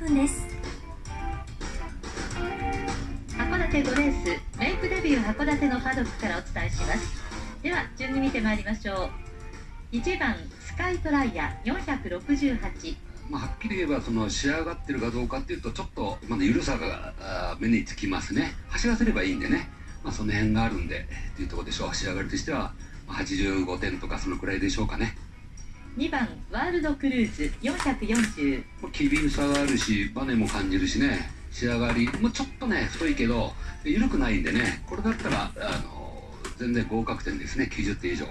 分です。函館5レースメイクデビュー函館のパドックからお伝えします。では順に見てまいりましょう。1番スカイトライヤー468まあ、はっきり言えばその仕上がってるかどうかっていうとちょっとまだ緩さがあ目につきますね。走らせればいいんでね、まあ、その辺があるんでっていうところでしょう。仕上がりとしてはまあ85点とかそのくらいでしょうかね2番ワールドクルーズ440まあ機敏さがあるしバネも感じるしね。仕上がりもちょっとね太いけど緩くないんでね。これだったらあの全然合格点ですね。90点以上。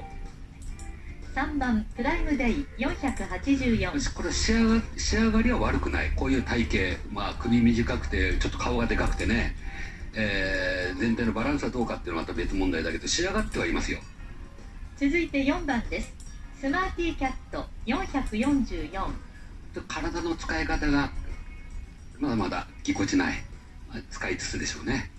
3番プライムデイ484これ仕上が仕上がりは悪くない。こういう体型、まあ、首短くてちょっと顔がでかくてね、えー全体のバランスはどうかっていうのはまた別問題だけど仕上がってはいますよ。続いて4番ですスマーティーキャット444体の使い方がまだまだぎこちない。まあ使いつつでしょうね。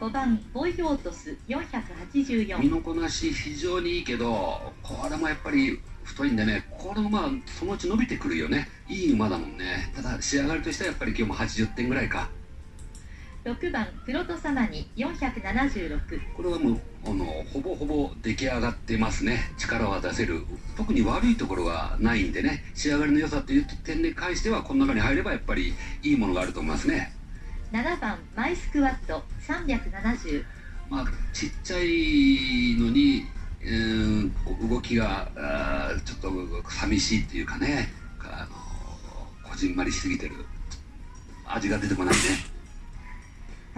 5番ボイオートス身484のこなし非常にいいけどこれもやっぱり太いんでね。これもまあそのうち伸びてくるよね。いい馬だもんね。ただ仕上がりとしてはやっぱり今日も80点ぐらいか6番プロトサマニ476これはもうあのほぼほぼ出来上がってますね。力は出せる。特に悪いところがないんでね。仕上がりの良さという点に関してはこの中に入ればやっぱりいいものがあると思いますね。7番マイスクワット。370まあちっちゃいのに、う動きがあーちょっと寂しいっていうかね。あのこじんまりしすぎてる。味が出てこないね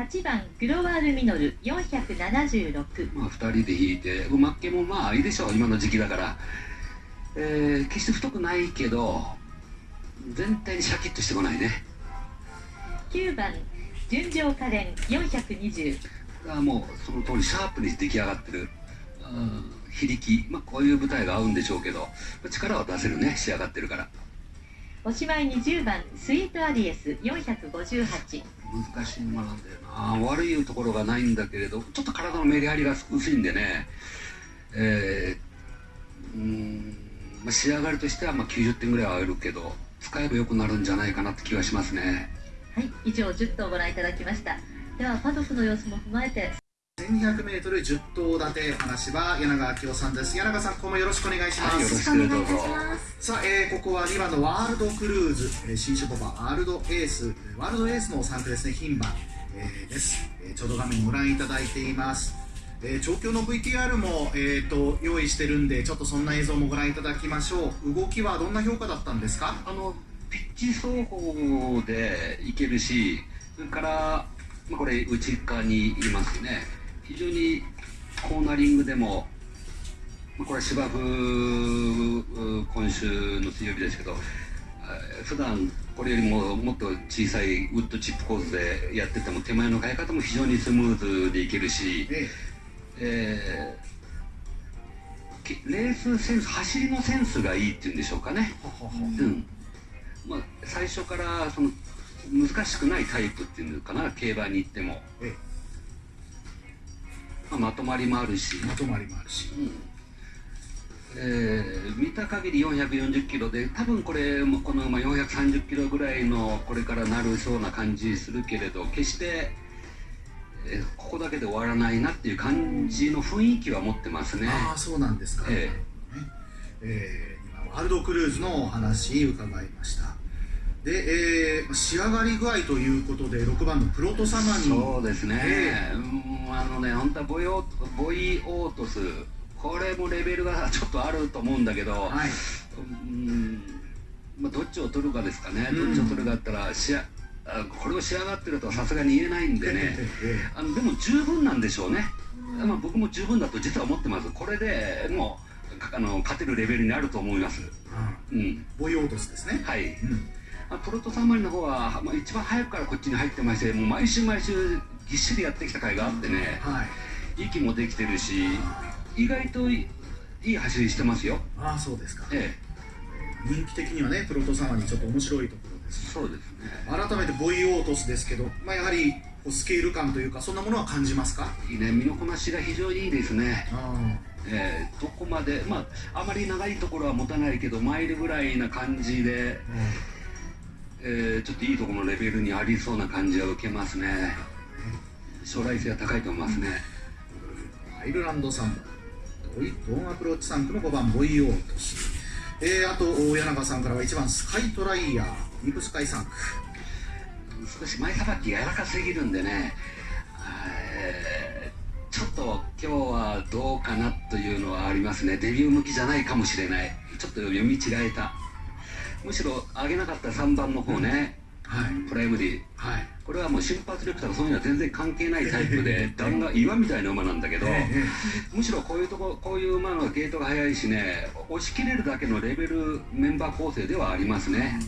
8番グロワールミノル476まあ、2人で引いて馬っ気もまあいいでしょう今の時期だから、えー決して太くないけど全体にシャキッとしてこないね。9番純情可憐420これはもうその通りシャープに出来上がってる。うん非力、まあ、こういう舞台が合うんでしょうけど力は出せるね仕上がってるからおしまいに10番スイートアリエス458難しい馬なんだよな。悪いところがないんだけれどちょっと体のメリハリが薄いんでね。えー、うーん、まあ、仕上がりとしてはまあ90点ぐらいはあるけど使えば良くなるんじゃないかなって気がしますね。はい以上10頭ご覧いただきました。ではパドックの様子も踏まえて 1200m10 頭立て話は柳川明夫さんです。柳川さん今後もよろしくお願いします、はいよろしくお願いいたします。さあ、えーここは2番のワールドクルーズ、えー新種馬場ワールドエースワールドエースの3区ですね牝馬、えーです、えーちょうど画面にご覧いただいています。えー調教の VTR も、えー、と用意してるんでちょっとそんな映像もご覧いただきましょう。動きはどんな評価だったんですか？あのピッチ走法でいけるしそれから、まあ、これ内側にいますね非常にコーナリングでもまあこれ芝生う今週の水曜日ですけどあ普段これよりももっと小さいウッドチップコースでやってても手前の変え方も非常にスムーズでいけるし、ええ。ーけレースセンス走りのセンスがいいっていうんでしょうかね。うん。まあ、最初からその難しくないタイプっていうのかな競馬に行っても、えまあ、まとまりもあるし、まとまりもあるし。うん。えー見た限り440キロで多分これもこの馬430キロぐらいのこれからなるそうな感じするけれど決して、えーここだけで終わらないなっていう感じの雰囲気は持ってますね。ああそうなんですか、ええー今ワールドクルーズのお話伺いましたで、えー仕上がり具合ということで6番のプロトサマにそうですね、えうんあのね本当はボイオボイオートス。これもレベルがちょっとあると思うんだけど、はい。うんまあ、どっちを取るかですかね、うん。どっちを取るかだったらしああこれを仕上がってるとはさすがに言えないんでね。えあのでも十分なんでしょうね、まあ、僕も十分だと実は思ってます。これでもうかあの勝てるレベルにあると思います、うんうん、ボイオートスですね。はい。うんあプロトサンマリの方は、まあ、一番早くからこっちに入ってましてもう毎週毎週ぎっしりやってきた甲斐があってねはい。息もできてるし意外といいいい走りしてますよ。ああそうですか。え人気的にはねプロトサマにちょっと面白いところえですそうですね。改めてボイオートスですけど、まあ、やはりスケール感というかそんなものは感じますか？いいね。身のこなしが非常にいいですね。あえーどこまでまああまり長いところは持たないけどマイルぐらいな感じで、えーちょっといいところのレベルにありそうな感じは受けますね。将来性は高いと思いますね。アイルランド3番ドイドンアプローチ3区の5番ボイオートシえー、あと大柳さんからは1番スカイトライヤーディープスカイ3区少し前さばき柔らかすぎるんでね。えーちょっと今日はどうかなというのはありますね。デビュー向きじゃないかもしれない。ちょっと読み違えたむしろ上げなかった3番の方ね、はい。プライムディはい。これはもう瞬発力とかそういうのは全然関係ないタイプで弾が岩みたいな馬なんだけどえむしろこういうとここういう馬のゲートが速いしね押し切れるだけのレベルメンバー構成ではありますね。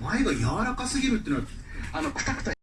前が柔らかすぎるっていうのはあのくたくた